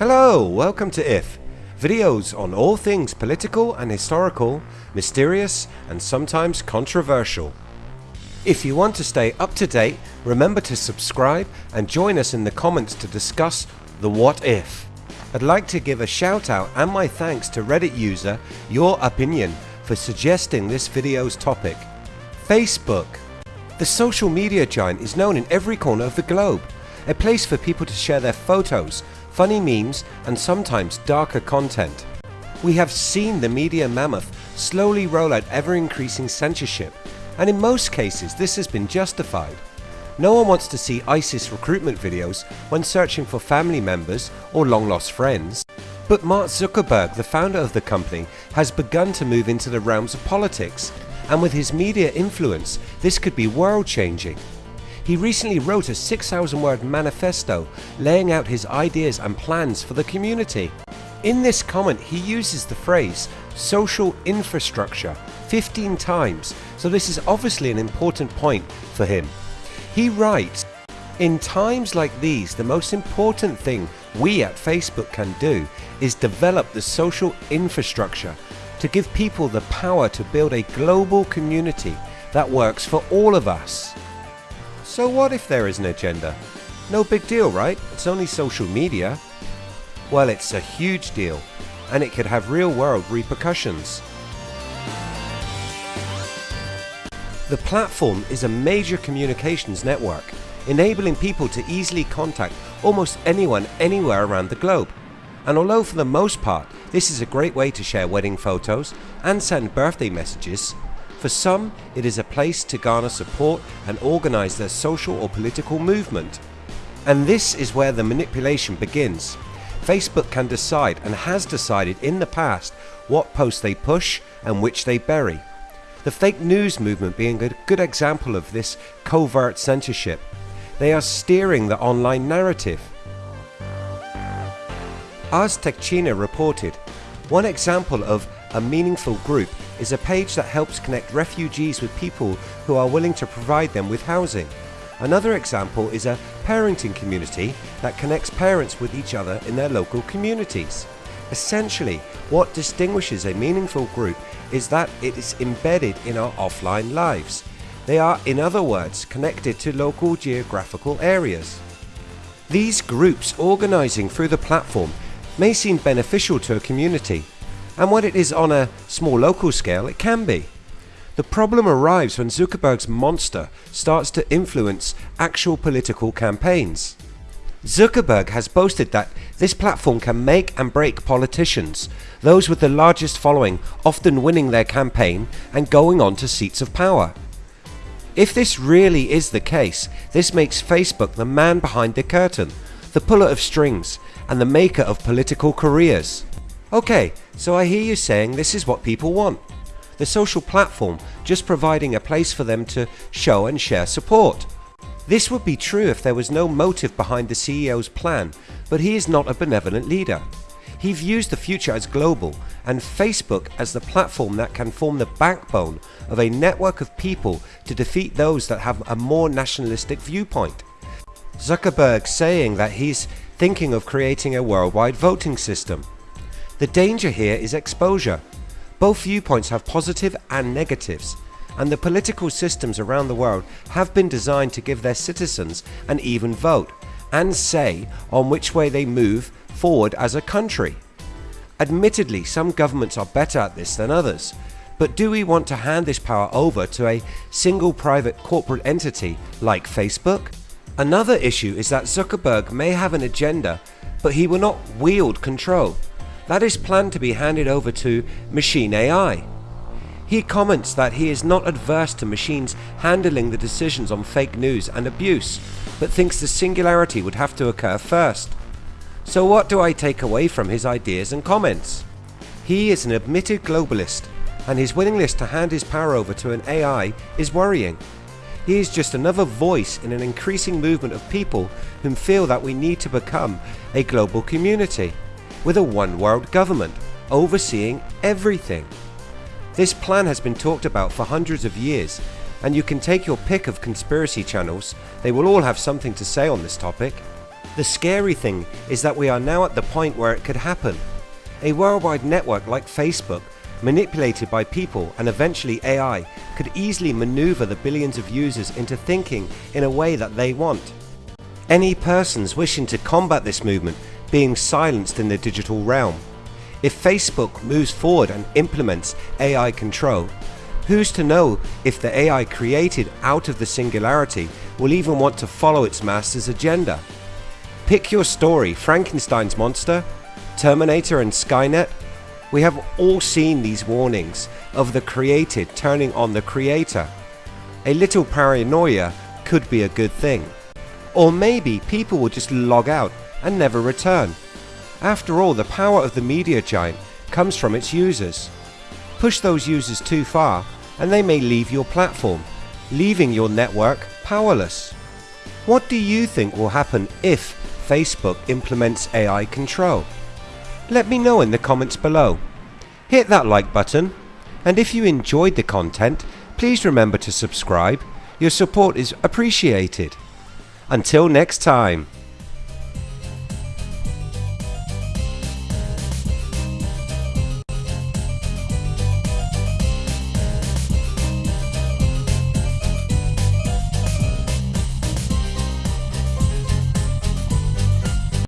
Hello, welcome to IF, videos on all things political and historical, mysterious and sometimes controversial. If you want to stay up to date, remember to subscribe and join us in the comments to discuss the what if. I'd like to give a shout out and my thanks to Reddit user Your Opinion for suggesting this video's topic. Facebook. The social media giant is known in every corner of the globe, a place for people to share their photos, funny memes and sometimes darker content. We have seen the media mammoth slowly roll out ever increasing censorship and in most cases this has been justified. No one wants to see ISIS recruitment videos when searching for family members or long lost friends. But Mark Zuckerberg, the founder of the company, has begun to move into the realms of politics and with his media influence this could be world changing. He recently wrote a 6,000 word manifesto laying out his ideas and plans for the community. In this comment he uses the phrase social infrastructure 15 times so this is obviously an important point for him. He writes, in times like these the most important thing we at Facebook can do is develop the social infrastructure to give people the power to build a global community that works for all of us. So what if there is an agenda? No big deal right? It's only social media. Well it's a huge deal and it could have real world repercussions. The platform is a major communications network enabling people to easily contact almost anyone anywhere around the globe. And although for the most part this is a great way to share wedding photos and send birthday messages, for some it is a place to garner support and organise their social or political movement. And this is where the manipulation begins. Facebook can decide and has decided in the past what posts they push and which they bury. The fake news movement being a good example of this covert censorship. They are steering the online narrative. Ars Technica reported, one example of a meaningful group is a page that helps connect refugees with people who are willing to provide them with housing. Another example is a parenting community that connects parents with each other in their local communities. Essentially, what distinguishes a meaningful group is that it is embedded in our offline lives. They are, in other words, connected to local geographical areas. These groups organising through the platform may seem beneficial to a community, and when it is on a small local scale it can be. The problem arrives when Zuckerberg's monster starts to influence actual political campaigns. Zuckerberg has boasted that this platform can make and break politicians, those with the largest following often winning their campaign and going on to seats of power. If this really is the case, this makes Facebook the man behind the curtain, the puller of strings and the maker of political careers. Okay, so I hear you saying this is what people want. The social platform just providing a place for them to show and share support. This would be true if there was no motive behind the CEO's plan, but he is not a benevolent leader. He views the future as global and Facebook as the platform that can form the backbone of a network of people to defeat those that have a more nationalistic viewpoint. Zuckerberg saying that he's thinking of creating a worldwide voting system. The danger here is exposure. Both viewpoints have positive and negatives and the political systems around the world have been designed to give their citizens an even vote and say on which way they move forward as a country. Admittedly some governments are better at this than others but do we want to hand this power over to a single private corporate entity like Facebook? Another issue is that Zuckerberg may have an agenda but he will not wield control that is planned to be handed over to Machine AI. He comments that he is not adverse to machines handling the decisions on fake news and abuse, but thinks the singularity would have to occur first. So what do I take away from his ideas and comments? He is an admitted globalist and his willingness to hand his power over to an AI is worrying. He is just another voice in an increasing movement of people whom feel that we need to become a global community with a one world government overseeing everything. This plan has been talked about for hundreds of years and you can take your pick of conspiracy channels, they will all have something to say on this topic. The scary thing is that we are now at the point where it could happen. A worldwide network like Facebook, manipulated by people and eventually AI, could easily maneuver the billions of users into thinking in a way that they want. Any persons wishing to combat this movement being silenced in the digital realm. If Facebook moves forward and implements AI control, who's to know if the AI created out of the singularity will even want to follow its master's agenda? Pick your story, Frankenstein's monster, Terminator and Skynet. We have all seen these warnings of the created turning on the creator. A little paranoia could be a good thing. Or maybe people will just log out and never return. After all, the power of the media giant comes from its users. Push those users too far and they may leave your platform, leaving your network powerless. What do you think will happen if Facebook implements AI control? Let me know in the comments below. Hit that like button and if you enjoyed the content please remember to subscribe, your support is appreciated. Until next time.